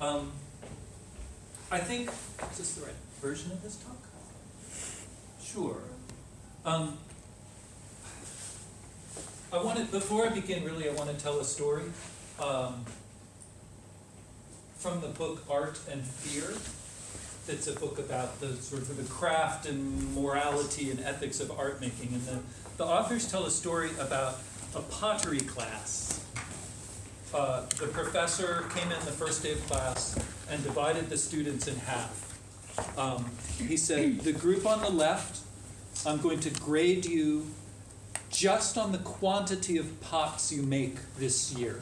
Um, I think, is this the right version of this talk? Sure. Um, I wanted, before I begin, really, I want to tell a story um, from the book Art and Fear. It's a book about the sort of the craft and morality and ethics of art making. And the, the authors tell a story about a pottery class. Uh, the professor came in the first day of class and divided the students in half. Um, he said, the group on the left, I'm going to grade you just on the quantity of pots you make this year.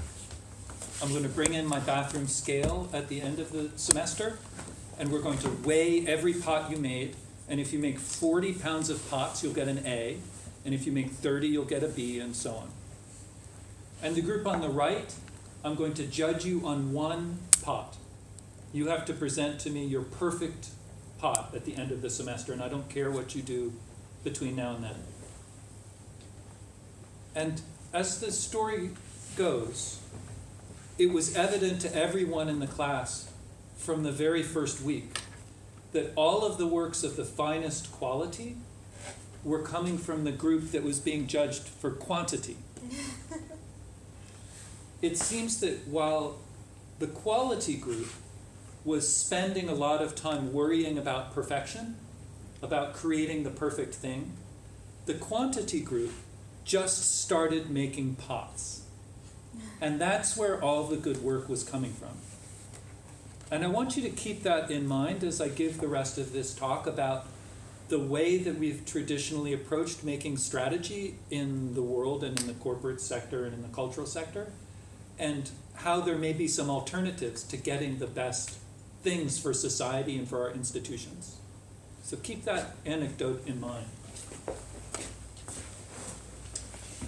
I'm going to bring in my bathroom scale at the end of the semester, and we're going to weigh every pot you made. And if you make 40 pounds of pots, you'll get an A. And if you make 30, you'll get a B, and so on. And the group on the right, I'm going to judge you on one pot. You have to present to me your perfect pot at the end of the semester, and I don't care what you do between now and then. And as the story goes, it was evident to everyone in the class from the very first week that all of the works of the finest quality were coming from the group that was being judged for quantity. it seems that while the quality group was spending a lot of time worrying about perfection, about creating the perfect thing, the quantity group just started making pots. And that's where all the good work was coming from. And I want you to keep that in mind as I give the rest of this talk about the way that we've traditionally approached making strategy in the world and in the corporate sector and in the cultural sector, and how there may be some alternatives to getting the best things for society and for our institutions. So keep that anecdote in mind.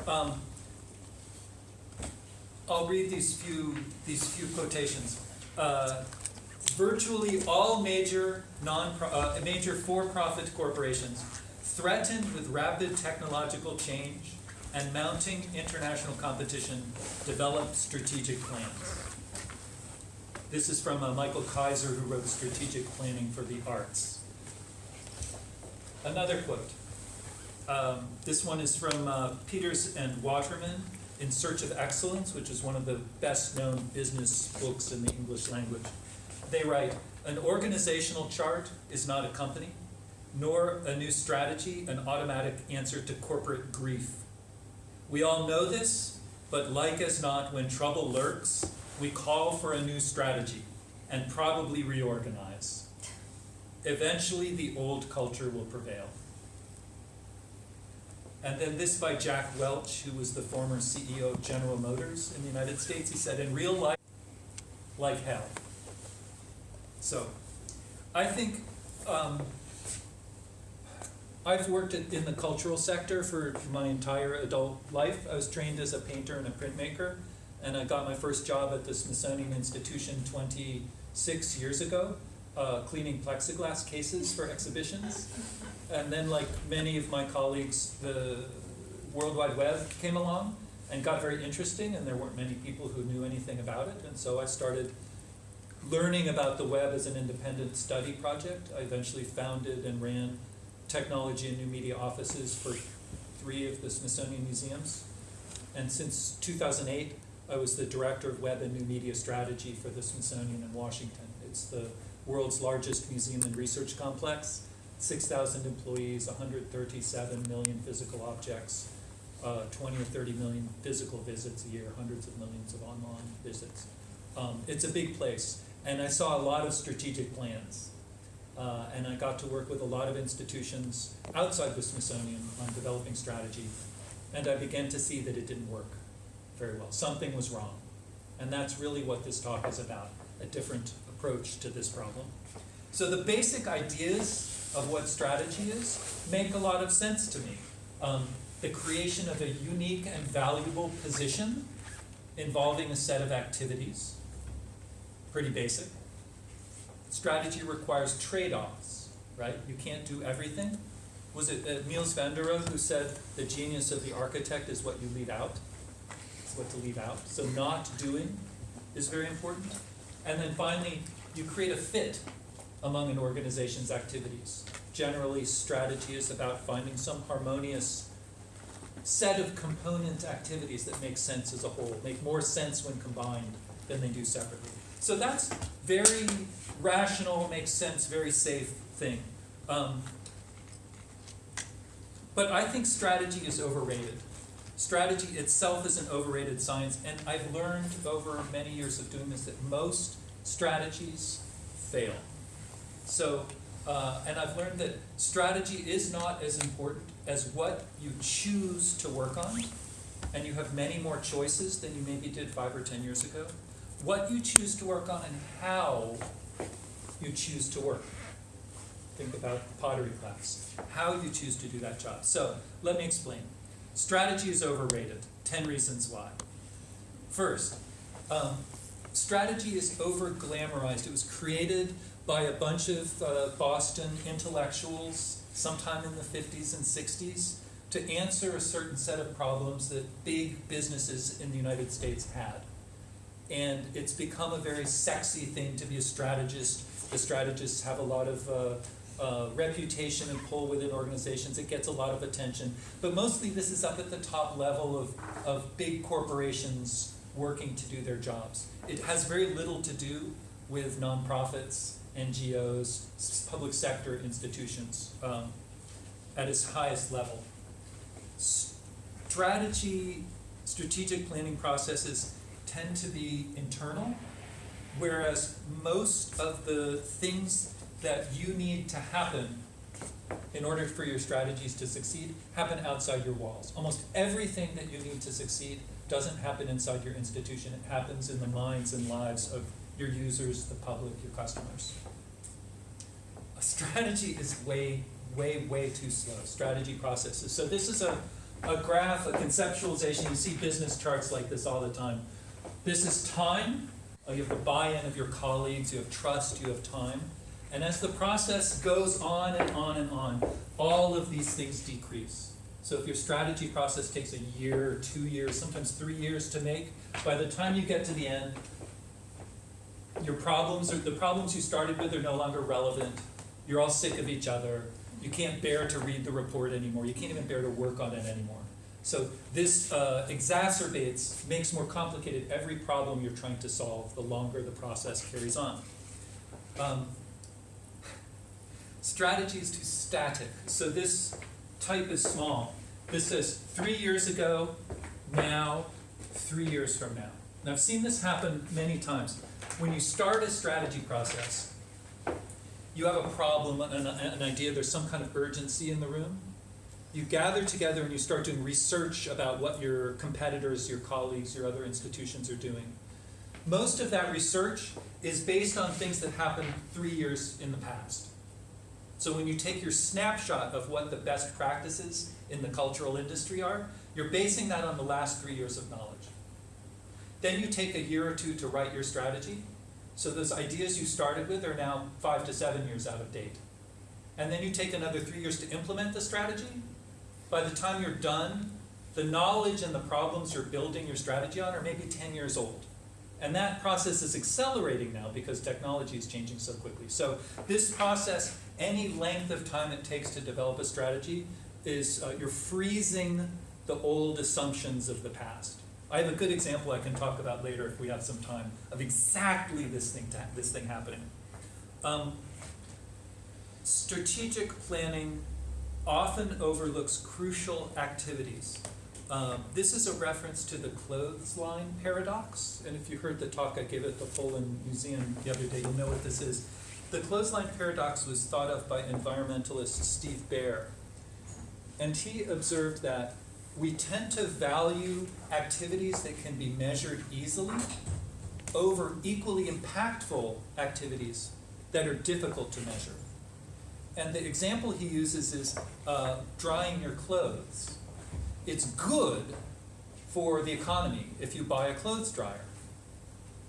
Um, I'll read these few these few quotations. Uh, virtually all major non uh, major for-profit corporations threatened with rapid technological change and mounting international competition develop strategic plans. This is from uh, Michael Kaiser, who wrote Strategic Planning for the Arts. Another quote. Um, this one is from uh, Peters and Waterman, In Search of Excellence, which is one of the best known business books in the English language. They write An organizational chart is not a company, nor a new strategy an automatic answer to corporate grief. We all know this, but like as not, when trouble lurks, we call for a new strategy and probably reorganize. Eventually, the old culture will prevail. And then this by Jack Welch, who was the former CEO of General Motors in the United States. He said, In real life, like hell. So, I think um, I've worked in the cultural sector for my entire adult life. I was trained as a painter and a printmaker, and I got my first job at the Smithsonian Institution 26 years ago, uh, cleaning plexiglass cases for exhibitions. And then, like many of my colleagues, the World Wide Web came along and got very interesting, and there weren't many people who knew anything about it. And so I started learning about the web as an independent study project. I eventually founded and ran technology and new media offices for three of the Smithsonian museums. And since 2008, I was the director of web and new media strategy for the Smithsonian in Washington. It's the world's largest museum and research complex. 6,000 employees, 137 million physical objects, uh, 20 or 30 million physical visits a year, hundreds of millions of online visits. Um, it's a big place, and I saw a lot of strategic plans. Uh, and I got to work with a lot of institutions outside the Smithsonian on developing strategy, and I began to see that it didn't work very well. Something was wrong. And that's really what this talk is about, a different approach to this problem. So the basic ideas of what strategy is make a lot of sense to me. Um, the creation of a unique and valuable position involving a set of activities, pretty basic. Strategy requires trade-offs, right? You can't do everything. Was it uh, Mies van der Rohe who said the genius of the architect is what you leave out? It's what to leave out. So not doing is very important. And then finally, you create a fit among an organization's activities. Generally, strategy is about finding some harmonious set of component activities that make sense as a whole, make more sense when combined than they do separately. So that's very rational, makes sense, very safe thing. Um, but I think strategy is overrated. Strategy itself is an overrated science, and I've learned over many years of doing this that most strategies fail. So, uh, and I've learned that strategy is not as important as what you choose to work on, and you have many more choices than you maybe did five or ten years ago. What you choose to work on and how you choose to work. Think about pottery class, how you choose to do that job. So, let me explain. Strategy is overrated. 10 reasons why. First, um, strategy is over glamorized. It was created by a bunch of uh, Boston intellectuals sometime in the 50s and 60s to answer a certain set of problems that big businesses in the United States had. And it's become a very sexy thing to be a strategist. The strategists have a lot of uh, uh, reputation and pull within organizations. It gets a lot of attention. But mostly this is up at the top level of, of big corporations working to do their jobs. It has very little to do with nonprofits, NGOs, public sector institutions um, at its highest level. Strategy, strategic planning processes tend to be internal, whereas most of the things that you need to happen in order for your strategies to succeed happen outside your walls. Almost everything that you need to succeed doesn't happen inside your institution. It happens in the minds and lives of your users, the public, your customers. A strategy is way, way, way too slow. Strategy processes. So this is a, a graph, a conceptualization. You see business charts like this all the time. This is time. Uh, you have the buy-in of your colleagues. You have trust. You have time. And as the process goes on and on and on, all of these things decrease. So if your strategy process takes a year, or two years, sometimes three years to make, by the time you get to the end, your problems are the problems you started with are no longer relevant. You're all sick of each other. You can't bear to read the report anymore. You can't even bear to work on it anymore. So this uh, exacerbates, makes more complicated every problem you're trying to solve the longer the process carries on. Um, strategy is too static. So this type is small. This says three years ago, now, three years from now. And I've seen this happen many times. When you start a strategy process, you have a problem, an, an idea, there's some kind of urgency in the room. You gather together and you start doing research about what your competitors, your colleagues, your other institutions are doing. Most of that research is based on things that happened three years in the past. So when you take your snapshot of what the best practices in the cultural industry are, you're basing that on the last three years of knowledge. Then you take a year or two to write your strategy. So those ideas you started with are now five to seven years out of date. And then you take another three years to implement the strategy. By the time you're done, the knowledge and the problems you're building your strategy on are maybe 10 years old. And that process is accelerating now because technology is changing so quickly. So this process any length of time it takes to develop a strategy is uh, you're freezing the old assumptions of the past. I have a good example I can talk about later if we have some time of exactly this thing this thing happening. Um, strategic planning often overlooks crucial activities. Um, this is a reference to the clothesline paradox, and if you heard the talk I gave at the Polin Museum the other day, you'll know what this is. The clothesline paradox was thought of by environmentalist Steve Baer. And he observed that we tend to value activities that can be measured easily over equally impactful activities that are difficult to measure. And the example he uses is uh, drying your clothes. It's good for the economy if you buy a clothes dryer.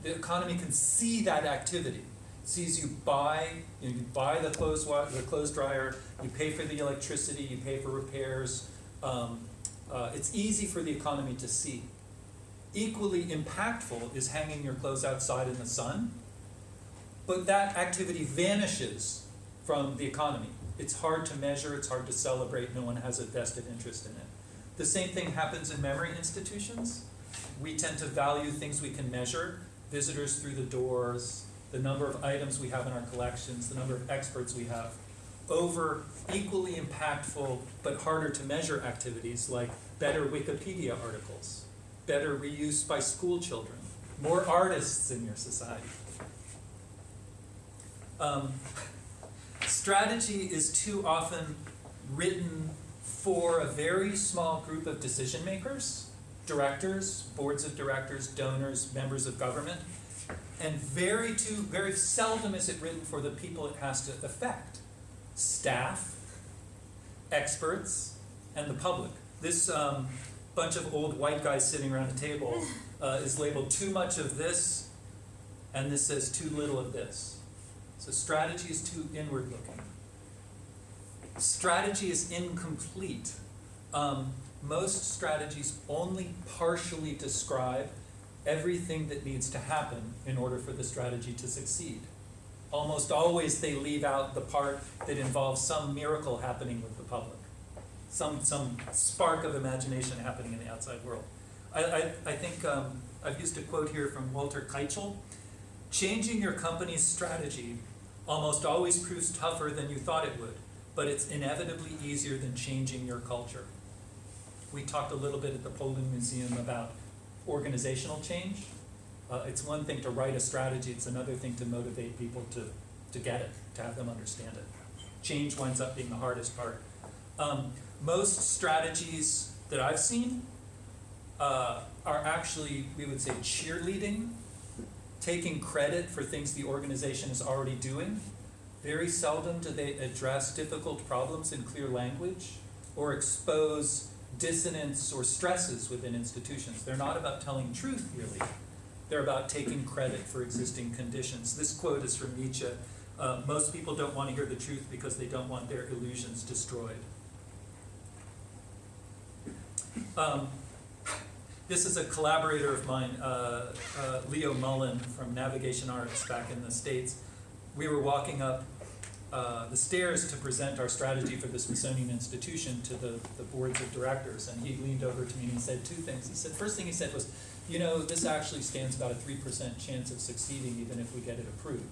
The economy can see that activity It sees you buy, you, know, you buy the clothes, the clothes dryer, you pay for the electricity, you pay for repairs. Um, uh, it's easy for the economy to see. Equally impactful is hanging your clothes outside in the sun but that activity vanishes from the economy. It's hard to measure, it's hard to celebrate, no one has a vested interest in it. The same thing happens in memory institutions. We tend to value things we can measure, visitors through the doors, the number of items we have in our collections, the number of experts we have, over equally impactful but harder to measure activities like better Wikipedia articles, better reuse by school children, more artists in your society. Um, strategy is too often written for a very small group of decision makers, directors, boards of directors, donors, members of government, and very too, very seldom is it written for the people it has to affect, staff, experts, and the public. This um, bunch of old white guys sitting around a table uh, is labeled too much of this, and this says too little of this. So strategy is too inward looking. Strategy is incomplete. Um, most strategies only partially describe everything that needs to happen in order for the strategy to succeed. Almost always they leave out the part that involves some miracle happening with the public, some, some spark of imagination happening in the outside world. I, I, I think um, I've used a quote here from Walter Kiechel. Changing your company's strategy almost always proves tougher than you thought it would, but it's inevitably easier than changing your culture. We talked a little bit at the Polin Museum about organizational change. Uh, it's one thing to write a strategy, it's another thing to motivate people to, to get it, to have them understand it. Change winds up being the hardest part. Um, most strategies that I've seen uh, are actually, we would say, cheerleading, taking credit for things the organization is already doing. Very seldom do they address difficult problems in clear language or expose dissonance or stresses within institutions. They're not about telling truth, really. They're about taking credit for existing conditions. This quote is from Nietzsche. Uh, most people don't want to hear the truth because they don't want their illusions destroyed. Um, this is a collaborator of mine, uh, uh, Leo Mullen from Navigation Arts back in the States. We were walking up uh, the stairs to present our strategy for the Smithsonian Institution to the, the boards of directors, and he leaned over to me and he said two things. He said, first thing he said was, you know, this actually stands about a 3% chance of succeeding even if we get it approved.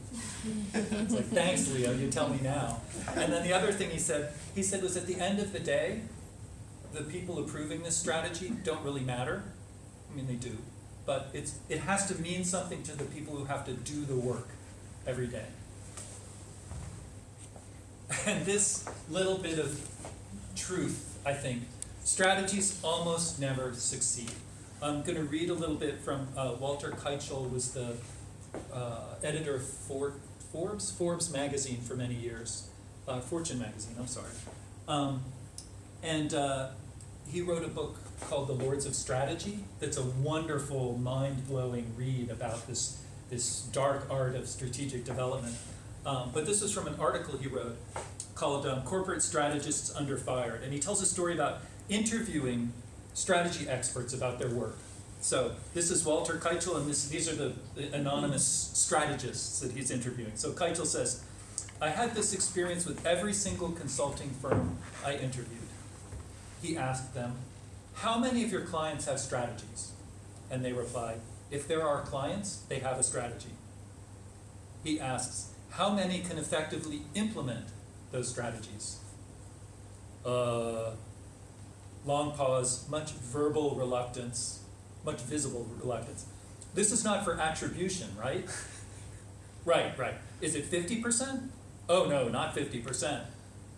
it's like, thanks, Leo, you tell me now. And then the other thing he said, he said was at the end of the day, the people approving this strategy don't really matter. I mean, they do. But it's, it has to mean something to the people who have to do the work every day. And this little bit of truth, I think, strategies almost never succeed. I'm going to read a little bit from uh, Walter Kiechel, was the uh, editor of For Forbes, Forbes magazine for many years, uh, Fortune magazine, I'm sorry. Um, and uh, he wrote a book called The Lords of Strategy that's a wonderful, mind-blowing read about this, this dark art of strategic development. Um, but this is from an article he wrote called um, Corporate Strategists Under Fire. And he tells a story about interviewing strategy experts about their work. So this is Walter Kiechel, and this, these are the, the anonymous strategists that he's interviewing. So Kiechel says, I had this experience with every single consulting firm I interviewed. He asked them, how many of your clients have strategies? And they replied, if there are clients, they have a strategy. He asks, how many can effectively implement those strategies? Uh, long pause, much verbal reluctance, much visible reluctance. This is not for attribution, right? right, right. Is it 50%? Oh no, not 50%.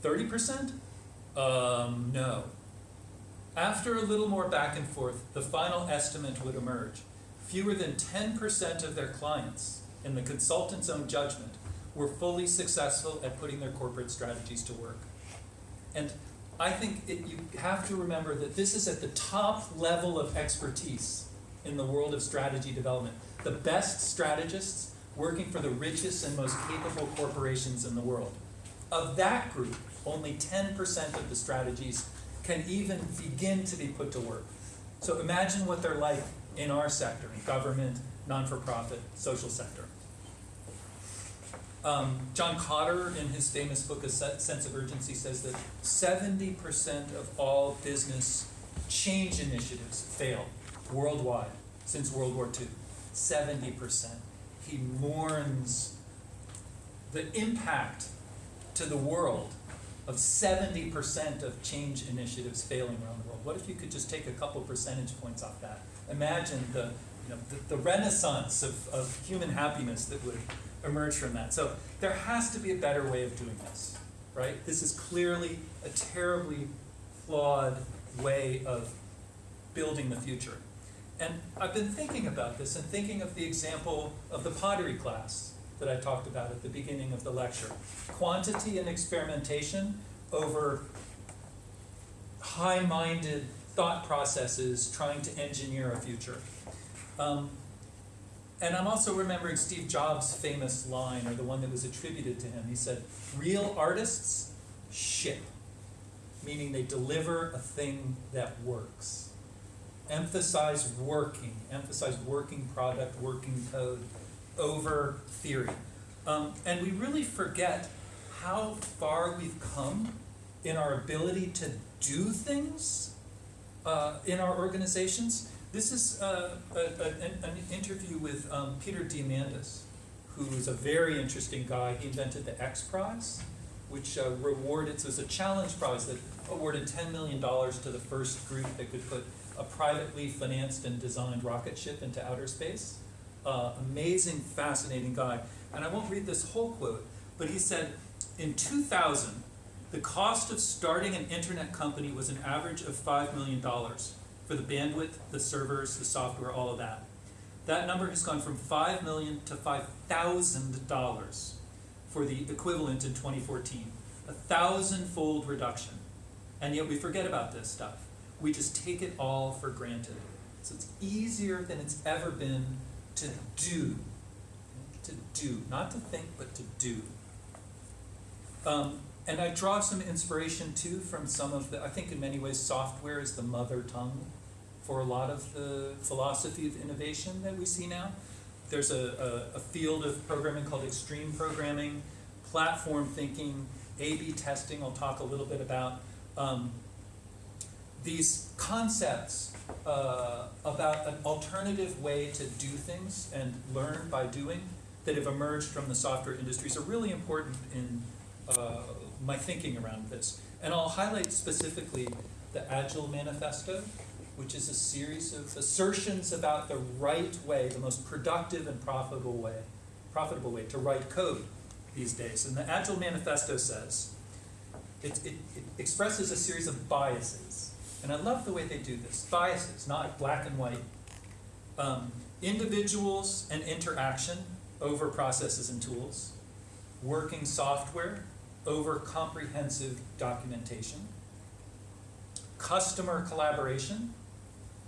30%? Um, no. After a little more back and forth, the final estimate would emerge. Fewer than 10% of their clients, in the consultant's own judgment, were fully successful at putting their corporate strategies to work. And I think it, you have to remember that this is at the top level of expertise in the world of strategy development. The best strategists working for the richest and most capable corporations in the world. Of that group, only 10% of the strategies can even begin to be put to work. So imagine what they're like in our sector, government, non-for-profit, social sector. Um, John Kotter, in his famous book, A Sense of Urgency, says that 70% of all business change initiatives fail worldwide since World War II. 70%. He mourns the impact to the world of 70% of change initiatives failing around the world. What if you could just take a couple percentage points off that? Imagine the, you know, the, the renaissance of, of human happiness that would emerge from that. So there has to be a better way of doing this, right? This is clearly a terribly flawed way of building the future. And I've been thinking about this and thinking of the example of the pottery class that I talked about at the beginning of the lecture. Quantity and experimentation over high-minded thought processes trying to engineer a future. Um, and I'm also remembering Steve Jobs' famous line, or the one that was attributed to him. He said, real artists ship, meaning they deliver a thing that works. Emphasize working, emphasize working product, working code over theory. Um, and we really forget how far we've come in our ability to do things uh, in our organizations. This is uh, a, a, an, interview with um, Peter Diamandis, who is a very interesting guy. He invented the X Prize, which uh, rewarded, so it's a challenge prize that awarded $10 million to the first group that could put a privately financed and designed rocket ship into outer space. Uh, amazing, fascinating guy. And I won't read this whole quote, but he said, in 2000, the cost of starting an internet company was an average of $5 million for the bandwidth, the servers, the software, all of that. That number has gone from 5 million to $5,000 for the equivalent in 2014. A thousand-fold reduction. And yet we forget about this stuff. We just take it all for granted. So it's easier than it's ever been to do. To do. Not to think, but to do. Um, and I draw some inspiration too from some of the, I think in many ways software is the mother tongue for a lot of the philosophy of innovation that we see now. There's a, a, a field of programming called extreme programming, platform thinking, A-B testing, I'll talk a little bit about. Um, these concepts uh, about an alternative way to do things and learn by doing that have emerged from the software industries are really important in uh, my thinking around this. And I'll highlight specifically the Agile Manifesto, which is a series of assertions about the right way, the most productive and profitable way, profitable way to write code these days. And the Agile Manifesto says, it, it, it expresses a series of biases. And I love the way they do this. Biases, not black and white. Um, individuals and interaction over processes and tools. Working software over comprehensive documentation. Customer collaboration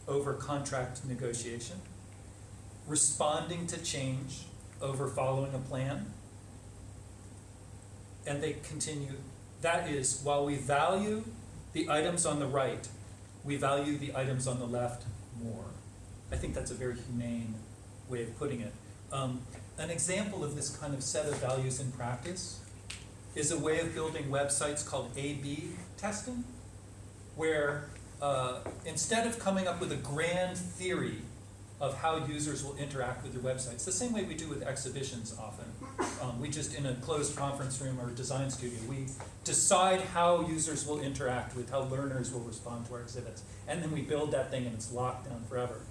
over contract negotiation. Responding to change over following a plan. And they continue, that is, while we value the items on the right, we value the items on the left more. I think that's a very humane way of putting it. Um, an example of this kind of set of values in practice is a way of building websites called A-B testing, where uh, instead of coming up with a grand theory of how users will interact with your websites, the same way we do with exhibitions often. Um, we just, in a closed conference room or design studio, we decide how users will interact with, how learners will respond to our exhibits. And then we build that thing and it's locked down forever.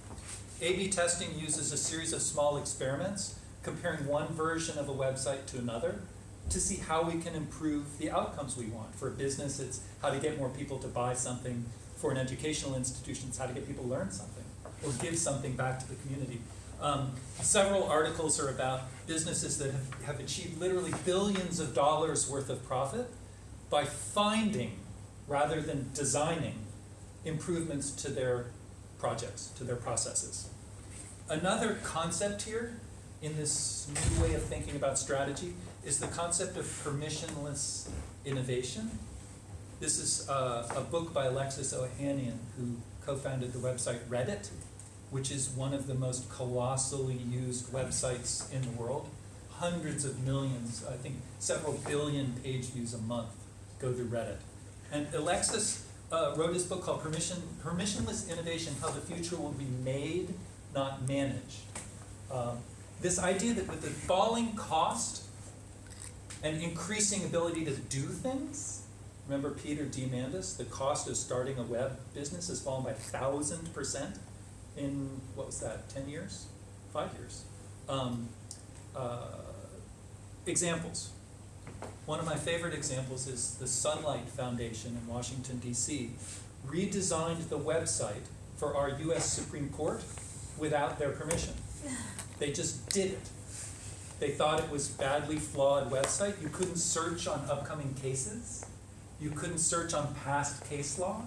A-B testing uses a series of small experiments comparing one version of a website to another to see how we can improve the outcomes we want. For a business, it's how to get more people to buy something. For an educational institution, it's how to get people to learn something or give something back to the community. Um, several articles are about businesses that have, have achieved literally billions of dollars worth of profit by finding, rather than designing, improvements to their projects, to their processes. Another concept here in this new way of thinking about strategy is the concept of permissionless innovation. This is uh, a book by Alexis Ohanian, who co-founded the website Reddit, which is one of the most colossally used websites in the world. hundreds of millions, I think several billion page views a month go through Reddit. And Alexis uh, wrote his book called Permission, Permissionless Innovation, How the Future Will Be Made, Not Managed. Um, this idea that with the falling cost and increasing ability to do things, remember Peter Diamandis, the cost of starting a web business has fallen by thousand percent in, what was that, ten years? Five years. Um, uh, examples. One of my favorite examples is the Sunlight Foundation in Washington, D.C. redesigned the website for our U.S. Supreme Court without their permission. They just did it. They thought it was badly flawed website. You couldn't search on upcoming cases. You couldn't search on past case law.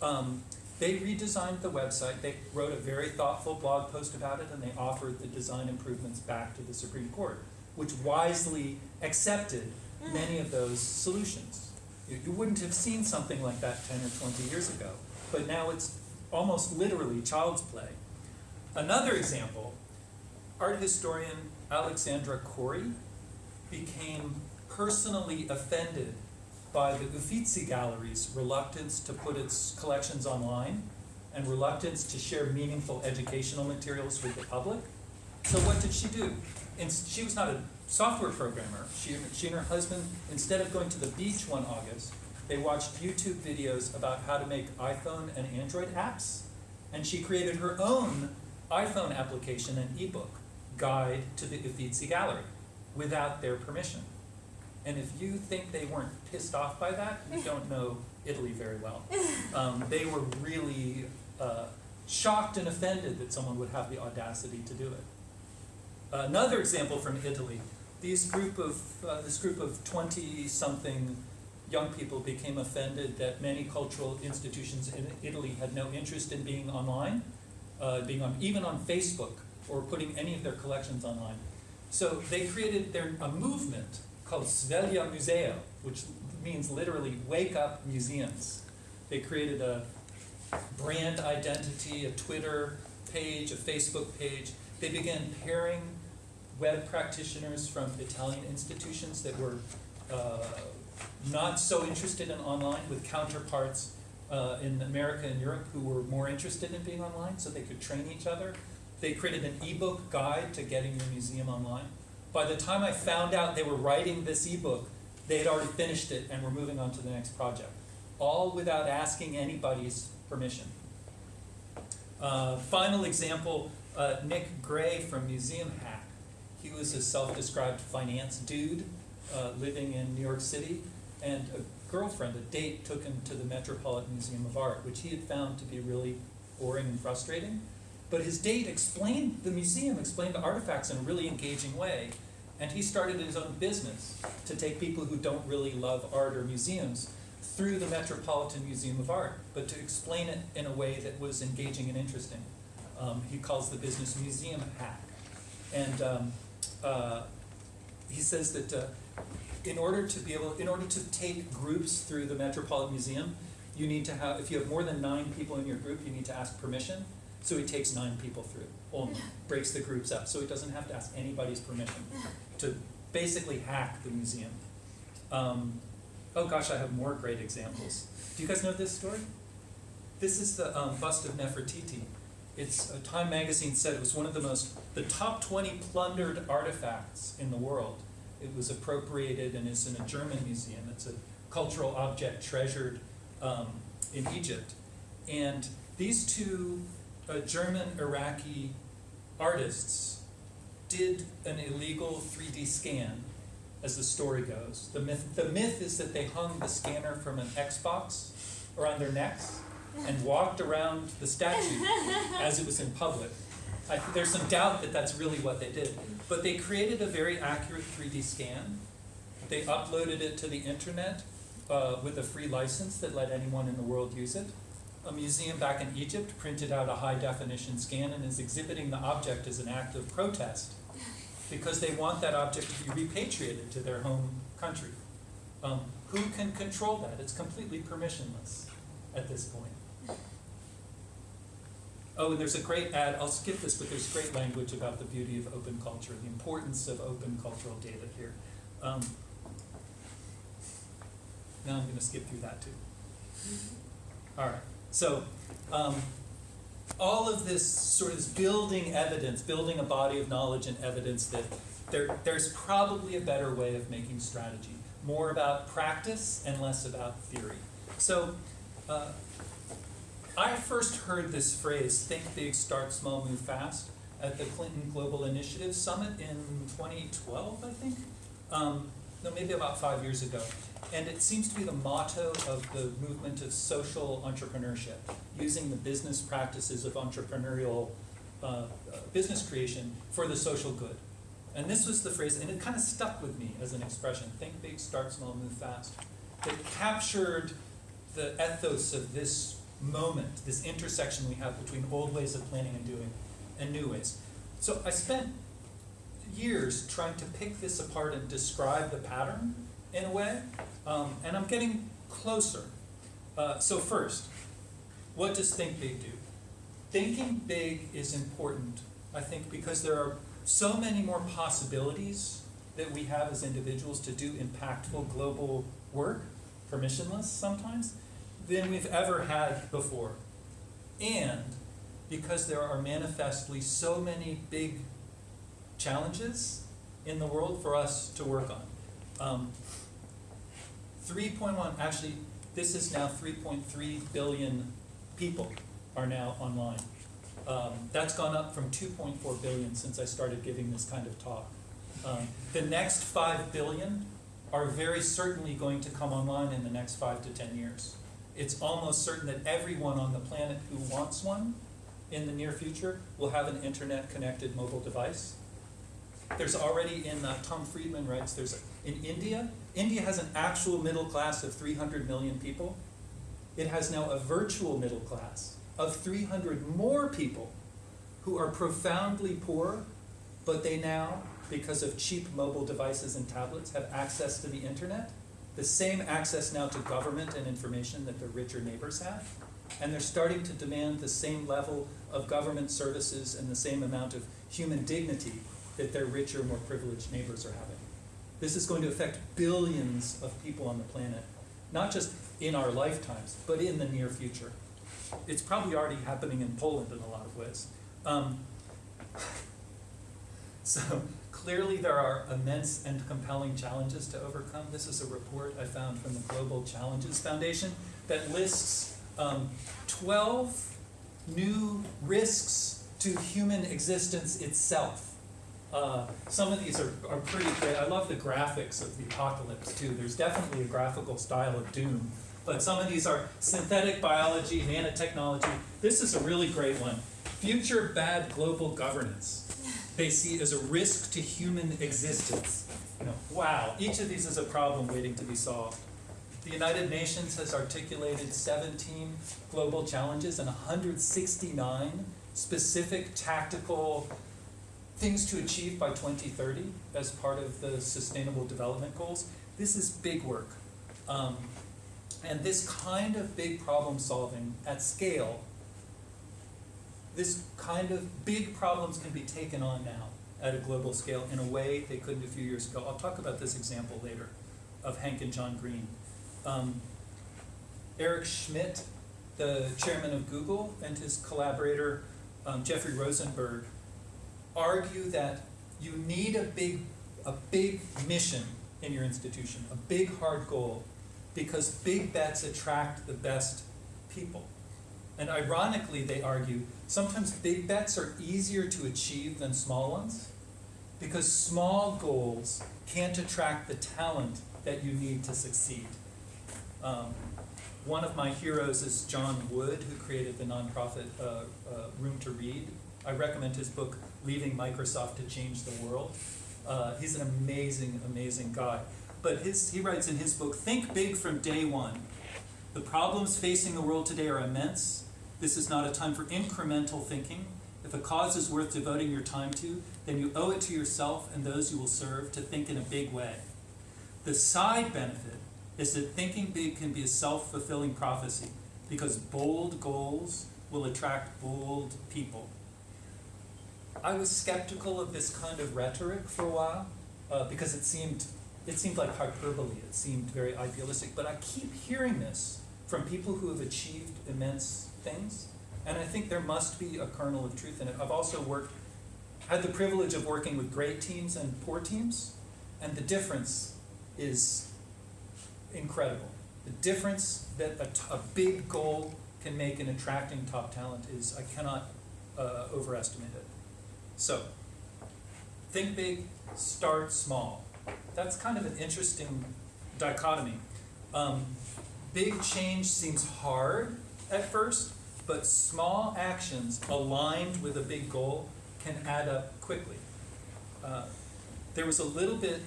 Um, they redesigned the website. They wrote a very thoughtful blog post about it, and they offered the design improvements back to the Supreme Court, which wisely accepted hmm. many of those solutions. You, you wouldn't have seen something like that 10 or 20 years ago, but now it's almost literally child's play. Another example, art historian Alexandra Korey became personally offended by the Uffizi Gallery's reluctance to put its collections online and reluctance to share meaningful educational materials with the public. So what did she do? And she was not a software programmer. She, she and her husband, instead of going to the beach one August, they watched YouTube videos about how to make iPhone and Android apps. And she created her own iPhone application and ebook guide to the Uffizi Gallery without their permission. And if you think they weren't pissed off by that, you don't know Italy very well. Um, they were really uh, shocked and offended that someone would have the audacity to do it. Another example from Italy, these group of, uh, this group of 20-something young people became offended that many cultural institutions in Italy had no interest in being online, uh, being on, even on Facebook, or putting any of their collections online. So they created their, a movement called Sveglia Museo, which means literally wake up museums. They created a brand identity, a Twitter page, a Facebook page. They began pairing web practitioners from Italian institutions that were uh, not so interested in online with counterparts uh, in America and Europe who were more interested in being online so they could train each other. They created an ebook guide to getting your museum online. By the time I found out they were writing this ebook, they had already finished it and were moving on to the next project, all without asking anybody's permission. Uh, final example, uh, Nick Gray from Museum Hack. He was a self-described finance dude uh, living in New York City, and a girlfriend, a date, took him to the Metropolitan Museum of Art, which he had found to be really boring and frustrating. But his date explained, the museum explained the artifacts in a really engaging way. And he started his own business to take people who don't really love art or museums through the Metropolitan Museum of Art, but to explain it in a way that was engaging and interesting. Um, he calls the business Museum Hack. And um, uh, he says that uh, in order to be able, in order to take groups through the Metropolitan Museum, you need to have, if you have more than nine people in your group, you need to ask permission. So he takes nine people through only, breaks the groups up, so he doesn't have to ask anybody's permission to basically hack the museum. Um, oh gosh, I have more great examples. Do you guys know this story? This is the um, bust of Nefertiti. It's uh, Time magazine said it was one of the most, the top 20 plundered artifacts in the world. It was appropriated and is in a German museum. It's a cultural object treasured um, in Egypt. And these two uh, German Iraqi artists did an illegal 3D scan, as the story goes. The myth, the myth is that they hung the scanner from an Xbox around their necks and walked around the statue as it was in public. I, there's some doubt that that's really what they did. But they created a very accurate 3D scan. They uploaded it to the internet uh, with a free license that let anyone in the world use it. A museum back in Egypt printed out a high definition scan and is exhibiting the object as an act of protest because they want that object to be repatriated to their home country. Um, who can control that? It's completely permissionless at this point. Oh, and there's a great ad, I'll skip this, but there's great language about the beauty of open culture, the importance of open cultural data here. Um, now I'm gonna skip through that too. All right, so, um, all of this sort of building evidence, building a body of knowledge and evidence that there, there's probably a better way of making strategy, more about practice and less about theory. So, uh, I first heard this phrase, think big, start small, move fast, at the Clinton Global Initiative Summit in 2012, I think. Um, no, maybe about five years ago. And it seems to be the motto of the movement of social entrepreneurship, using the business practices of entrepreneurial uh, uh, business creation for the social good. And this was the phrase, and it kind of stuck with me as an expression think big, start small, move fast. It captured the ethos of this moment, this intersection we have between old ways of planning and doing and new ways. So I spent years trying to pick this apart and describe the pattern in a way, um, and I'm getting closer. Uh, so first, what does think big do? Thinking big is important, I think, because there are so many more possibilities that we have as individuals to do impactful global work, permissionless sometimes, than we've ever had before. And because there are manifestly so many big challenges in the world for us to work on. Um, 3.1, actually, this is now 3.3 billion people are now online. Um, that's gone up from 2.4 billion since I started giving this kind of talk. Um, the next 5 billion are very certainly going to come online in the next 5 to 10 years. It's almost certain that everyone on the planet who wants one in the near future will have an internet connected mobile device. There's already in, uh, Tom Friedman writes, there's, a, in India, India has an actual middle class of 300 million people. It has now a virtual middle class of 300 more people who are profoundly poor, but they now, because of cheap mobile devices and tablets, have access to the internet. The same access now to government and information that their richer neighbors have. And they're starting to demand the same level of government services and the same amount of human dignity that their richer, more privileged neighbors are having. This is going to affect billions of people on the planet, not just in our lifetimes, but in the near future. It's probably already happening in Poland in a lot of ways. Um, so clearly there are immense and compelling challenges to overcome. This is a report I found from the Global Challenges Foundation that lists um, 12 new risks to human existence itself. Uh, some of these are, are pretty great. I love the graphics of the apocalypse too. There's definitely a graphical style of doom. But some of these are synthetic biology, nanotechnology. This is a really great one. Future bad global governance. They see as a risk to human existence. You know, wow, each of these is a problem waiting to be solved. The United Nations has articulated 17 global challenges and 169 specific tactical things to achieve by 2030 as part of the Sustainable Development Goals. This is big work. Um, and this kind of big problem solving at scale, this kind of big problems can be taken on now at a global scale in a way they couldn't a few years ago. I'll talk about this example later of Hank and John Green. Um, Eric Schmidt, the chairman of Google, and his collaborator um, Jeffrey Rosenberg argue that you need a big, a big mission in your institution, a big hard goal, because big bets attract the best people. And ironically, they argue, sometimes big bets are easier to achieve than small ones, because small goals can't attract the talent that you need to succeed. Um, one of my heroes is John Wood, who created the nonprofit uh, uh, Room to Read. I recommend his book, Leaving Microsoft to Change the World. Uh, he's an amazing, amazing guy. But his, he writes in his book, Think big from day one. The problems facing the world today are immense. This is not a time for incremental thinking. If a cause is worth devoting your time to, then you owe it to yourself and those you will serve to think in a big way. The side benefit is that thinking big can be a self fulfilling prophecy because bold goals will attract bold people. I was skeptical of this kind of rhetoric for a while uh, because it seemed it seemed like hyperbole. It seemed very idealistic. But I keep hearing this from people who have achieved immense things, and I think there must be a kernel of truth in it. I've also worked, had the privilege of working with great teams and poor teams, and the difference is incredible. The difference that a, a big goal can make in attracting top talent is I cannot uh, overestimate it. So, think big, start small. That's kind of an interesting dichotomy. Um, big change seems hard at first, but small actions aligned with a big goal can add up quickly. Uh, there was a little bit,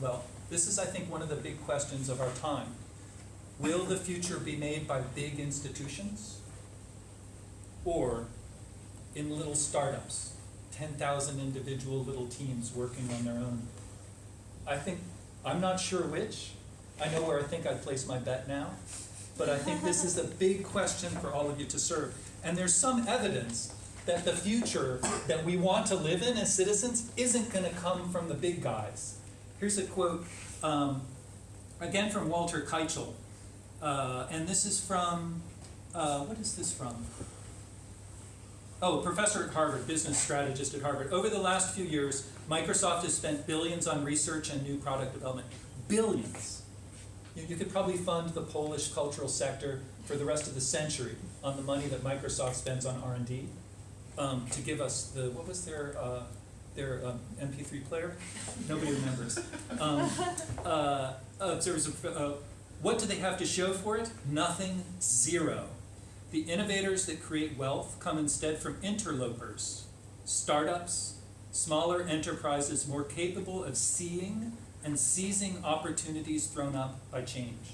well, this is, I think, one of the big questions of our time. Will the future be made by big institutions or in little startups, 10,000 individual little teams working on their own? I think, I'm not sure which. I know where I think I'd place my bet now. But I think this is a big question for all of you to serve. And there's some evidence that the future that we want to live in as citizens isn't going to come from the big guys. Here's a quote, um, again from Walter Kiechel. Uh, and this is from, uh, what is this from? Oh, professor at Harvard, business strategist at Harvard. Over the last few years, Microsoft has spent billions on research and new product development. Billions. You, you could probably fund the Polish cultural sector for the rest of the century on the money that Microsoft spends on R&D um, to give us the, what was their, uh, their um, MP3 player? Nobody remembers. Um, uh, a, uh, what do they have to show for it? Nothing, zero. The innovators that create wealth come instead from interlopers, startups, smaller enterprises more capable of seeing and seizing opportunities thrown up by change.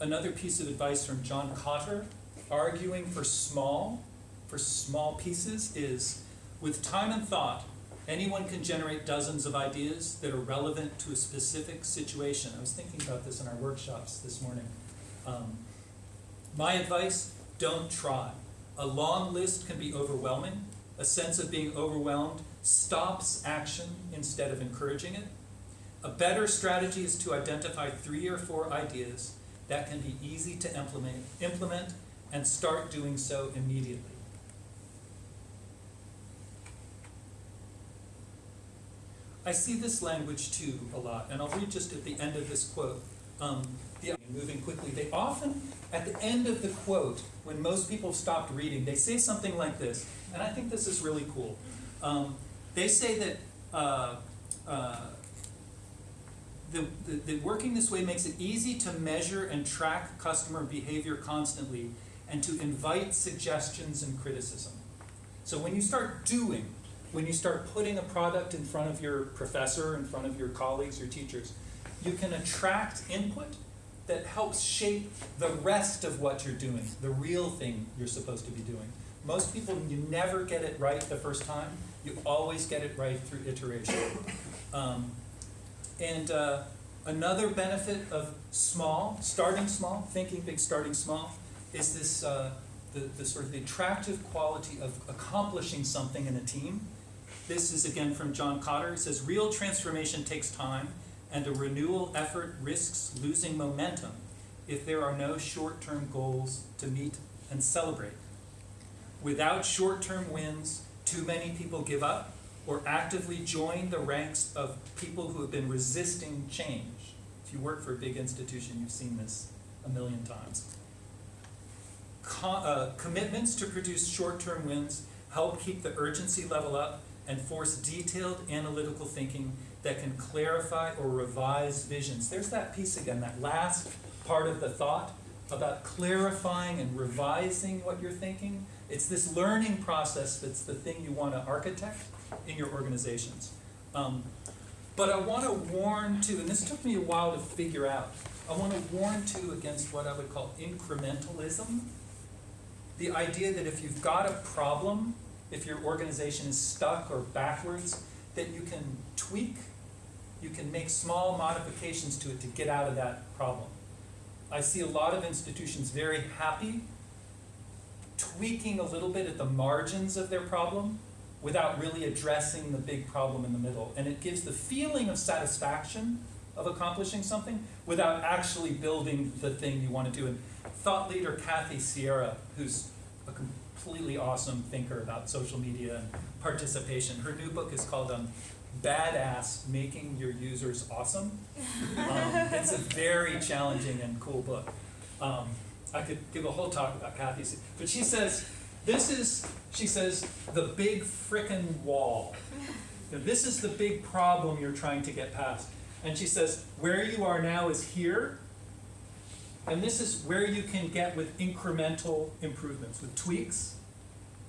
Another piece of advice from John Kotter, arguing for small, for small pieces, is with time and thought, anyone can generate dozens of ideas that are relevant to a specific situation. I was thinking about this in our workshops this morning. Um, my advice don't try. A long list can be overwhelming. A sense of being overwhelmed stops action instead of encouraging it. A better strategy is to identify three or four ideas that can be easy to implement, implement and start doing so immediately. I see this language too a lot, and I'll read just at the end of this quote. Um, the, moving quickly, they often, at the end of the quote, when most people have stopped reading, they say something like this, and I think this is really cool. Um, they say that uh, uh, the, the, the working this way makes it easy to measure and track customer behavior constantly and to invite suggestions and criticism. So when you start doing, when you start putting a product in front of your professor, in front of your colleagues, your teachers, you can attract input that helps shape the rest of what you're doing, the real thing you're supposed to be doing. Most people, you never get it right the first time. You always get it right through iteration. Um, and uh, another benefit of small, starting small, thinking big, starting small, is this uh, the, the sort of the attractive quality of accomplishing something in a team. This is again from John Kotter. He says, real transformation takes time and a renewal effort risks losing momentum if there are no short-term goals to meet and celebrate. Without short-term wins, too many people give up or actively join the ranks of people who have been resisting change. If you work for a big institution, you've seen this a million times. uh, commitments to produce short-term wins help keep the urgency level up and force detailed analytical thinking that can clarify or revise visions. There's that piece again, that last part of the thought about clarifying and revising what you're thinking. It's this learning process that's the thing you want to architect in your organizations. Um, but I want to warn too, and this took me a while to figure out, I want to warn too against what I would call incrementalism. The idea that if you've got a problem, if your organization is stuck or backwards, that you can tweak, you can make small modifications to it to get out of that problem. I see a lot of institutions very happy tweaking a little bit at the margins of their problem without really addressing the big problem in the middle. And it gives the feeling of satisfaction of accomplishing something without actually building the thing you want to do. And thought leader Kathy Sierra, who's a completely awesome thinker about social media and participation, her new book is called um, Badass Making Your Users Awesome. Um, it's a very challenging and cool book. Um, I could give a whole talk about Kathy, but she says, this is, she says, the big frickin' wall. Know, This is the big problem you're trying to get past. And she says, where you are now is here, and this is where you can get with incremental improvements, with tweaks,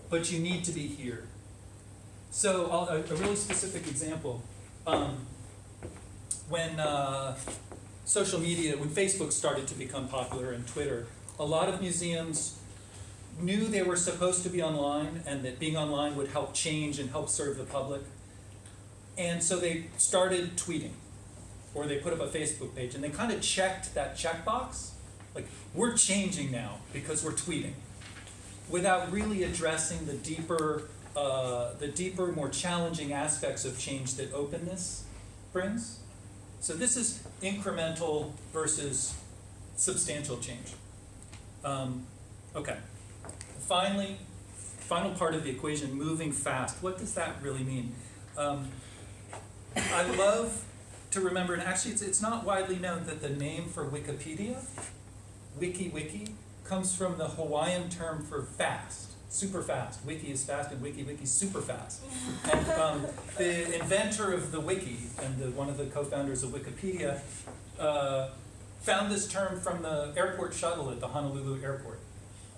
but you need to be here. So I'll, a, a really specific example. Um, when uh, social media, when Facebook started to become popular and Twitter, a lot of museums knew they were supposed to be online and that being online would help change and help serve the public. And so they started tweeting or they put up a Facebook page and they kind of checked that checkbox like we're changing now because we're tweeting. Without really addressing the deeper uh, the deeper more challenging aspects of change that openness brings. So this is incremental versus substantial change. Um, okay. Finally final part of the equation moving fast. What does that really mean? Um, i love to remember and actually it's, it's not widely known that the name for wikipedia wiki wiki comes from the Hawaiian term for fast, super fast. Wiki is fast and wiki wiki is super fast. And um, the inventor of the wiki and the, one of the co-founders of Wikipedia uh, found this term from the airport shuttle at the Honolulu airport.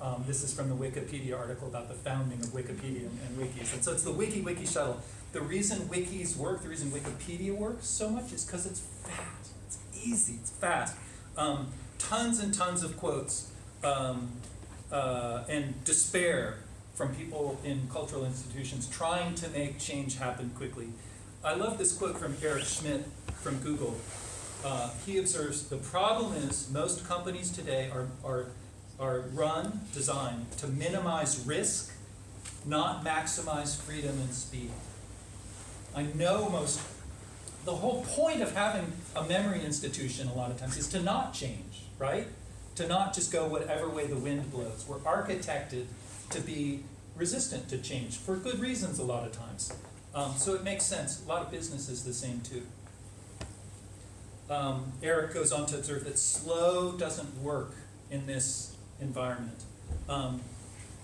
Um, this is from the Wikipedia article about the founding of Wikipedia and, and wikis. And so it's the wiki wiki shuttle. The reason wikis work, the reason Wikipedia works so much is because it's fast. It's easy, it's fast. Um, tons and tons of quotes um, uh, and despair from people in cultural institutions trying to make change happen quickly. I love this quote from Eric Schmidt from Google. Uh, he observes, the problem is most companies today are, are, are run, designed to minimize risk, not maximize freedom and speed. I know most, the whole point of having a memory institution a lot of times is to not change, right? To not just go whatever way the wind blows. We're architected to be resistant to change for good reasons a lot of times. Um, so it makes sense. A lot of business is the same too. Um, Eric goes on to observe that slow doesn't work in this environment. Um,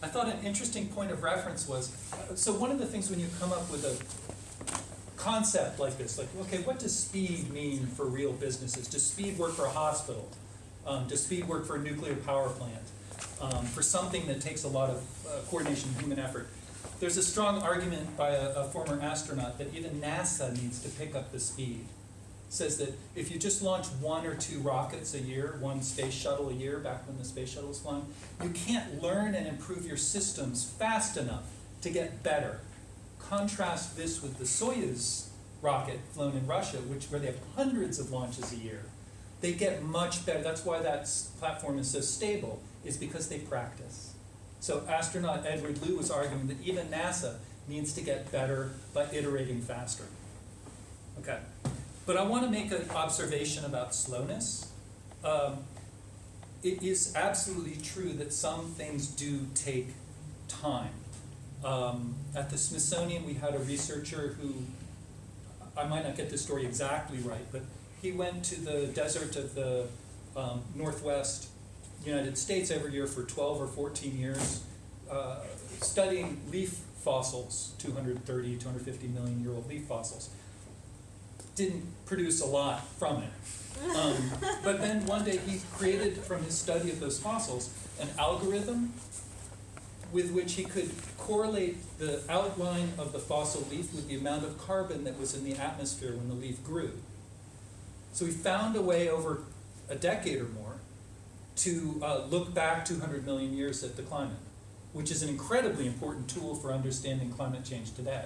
I thought an interesting point of reference was, uh, so one of the things when you come up with a concept like this, like, okay, what does speed mean for real businesses? Does speed work for a hospital? Um, does speed work for a nuclear power plant? Um, for something that takes a lot of uh, coordination and human effort? There's a strong argument by a, a former astronaut that even NASA needs to pick up the speed. Says that if you just launch one or two rockets a year, one space shuttle a year, back when the space shuttle was flying, you can't learn and improve your systems fast enough to get better. Contrast this with the Soyuz rocket flown in Russia, which where they have hundreds of launches a year. They get much better. That's why that platform is so stable, is because they practice. So astronaut Edward Lu was arguing that even NASA needs to get better by iterating faster. Okay, but I want to make an observation about slowness. Um, it is absolutely true that some things do take time. Um, at the Smithsonian, we had a researcher who, I might not get the story exactly right, but he went to the desert of the um, Northwest United States every year for 12 or 14 years, uh, studying leaf fossils, 230, 250 million year old leaf fossils. Didn't produce a lot from it. Um, but then one day he created from his study of those fossils an algorithm with which he could correlate the outline of the fossil leaf with the amount of carbon that was in the atmosphere when the leaf grew. So he found a way over a decade or more to uh, look back 200 million years at the climate, which is an incredibly important tool for understanding climate change today.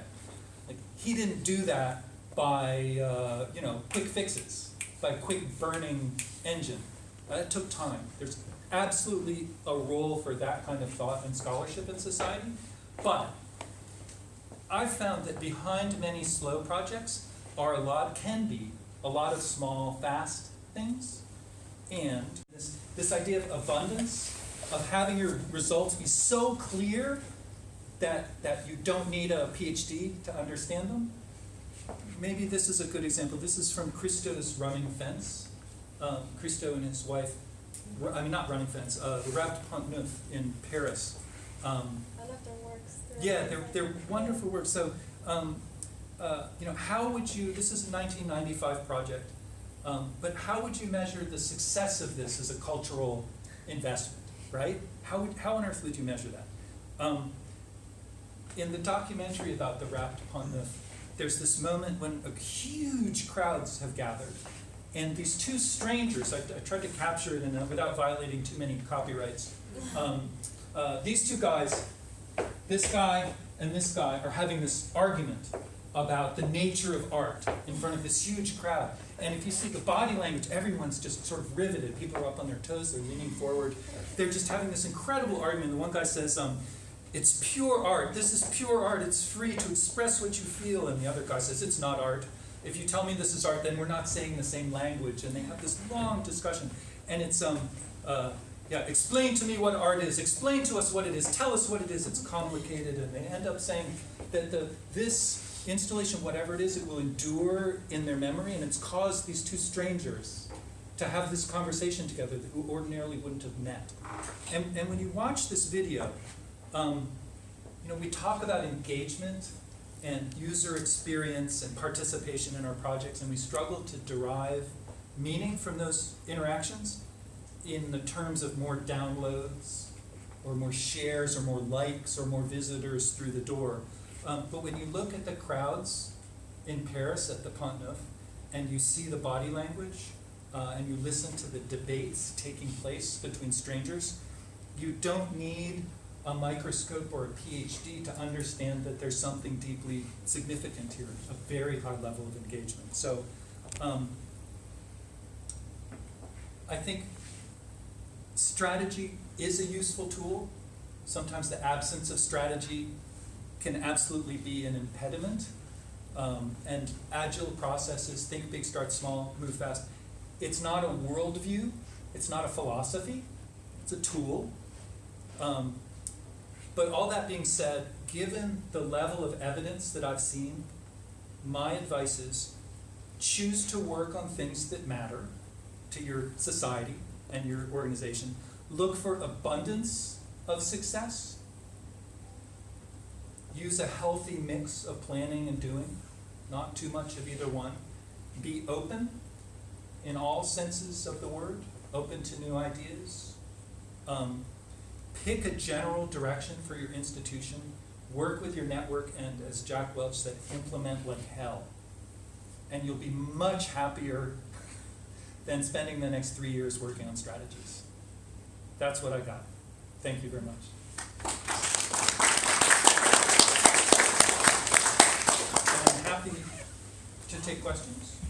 Like he didn't do that by uh, you know quick fixes, by quick burning engine. Uh, it took time. There's absolutely a role for that kind of thought and scholarship in society. But I've found that behind many slow projects are a lot, can be, a lot of small, fast things. And this, this idea of abundance, of having your results be so clear that, that you don't need a PhD to understand them. Maybe this is a good example. This is from Christo's Running Fence. Um, Christo and his wife, I mean, not Running Fence, uh, the Wrapped Pont Neuf in Paris. Um, I love their works. yeah, they're, they're wonderful works. So, um, uh, you know, how would you, this is a 1995 project, um, but how would you measure the success of this as a cultural investment, right? How, would, how on earth would you measure that? Um, in the documentary about the Wrapped upon the, there's this moment when a huge crowds have gathered, and these two strangers, I, I tried to capture it in a, without violating too many copyrights. Um, uh, these two guys, this guy and this guy, are having this argument about the nature of art in front of this huge crowd. And if you see the body language, everyone's just sort of riveted. People are up on their toes, they're leaning forward. They're just having this incredible argument. The one guy says, um, it's pure art. This is pure art. It's free to express what you feel. And the other guy says, it's not art. If you tell me this is art, then we're not saying the same language. And they have this long discussion. And it's, um, uh, yeah, explain to me what art is. Explain to us what it is. Tell us what it is. It's complicated. And they end up saying that the, this installation, whatever it is, it will endure in their memory. And it's caused these two strangers to have this conversation together who ordinarily wouldn't have met. And, and when you watch this video, um, you know, we talk about engagement and user experience and participation in our projects, and we struggle to derive meaning from those interactions in the terms of more downloads or more shares or more likes or more visitors through the door. Um, but when you look at the crowds in Paris at the Pont Neuf and you see the body language uh, and you listen to the debates taking place between strangers, you don't need a microscope or a PhD to understand that there's something deeply significant here, a very high level of engagement. So um, I think strategy is a useful tool. Sometimes the absence of strategy can absolutely be an impediment. Um, and agile processes, think big, start small, move fast. It's not a worldview, it's not a philosophy, it's a tool. Um, but all that being said, given the level of evidence that I've seen, my advice is choose to work on things that matter to your society and your organization. Look for abundance of success. Use a healthy mix of planning and doing, not too much of either one. Be open in all senses of the word, open to new ideas. Um, pick a general direction for your institution. Work with your network, and as Jack Welch said, implement like hell. And you'll be much happier than spending the next three years working on strategies. That's what I got. Thank you very much. And I'm happy to take questions.